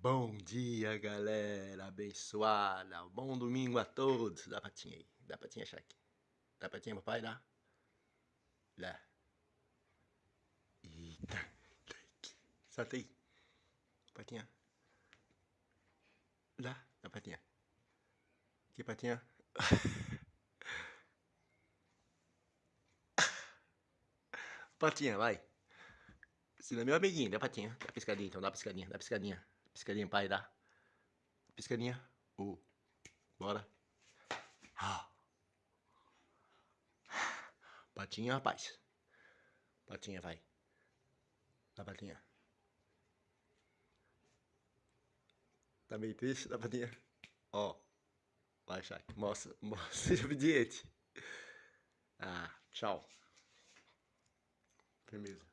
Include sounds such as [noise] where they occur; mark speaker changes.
Speaker 1: Bom dia, galera abençoada. Bom domingo a todos. Dá patinha aí. Dá patinha, Shaq. Dá patinha, papai? Dá. Dá. Eita. Solta aí. Patinha. Dá. Dá patinha. Aqui, patinha. [laughs] patinha, vai. Ensina meu amiguinho. Dá patinha. Dá piscadinha, então. Dá piscadinha. Dá piscadinha. Piscadinha, pai, dá. Piscadinha. Uh. Bora. Patinha, rapaz. Patinha, vai. Dá patinha. Tá meio triste? Dá patinha. Ó. Vai, Shaq. Mostra, [laughs] mostra. Seja obediente. Ah, tchau. Firmeza.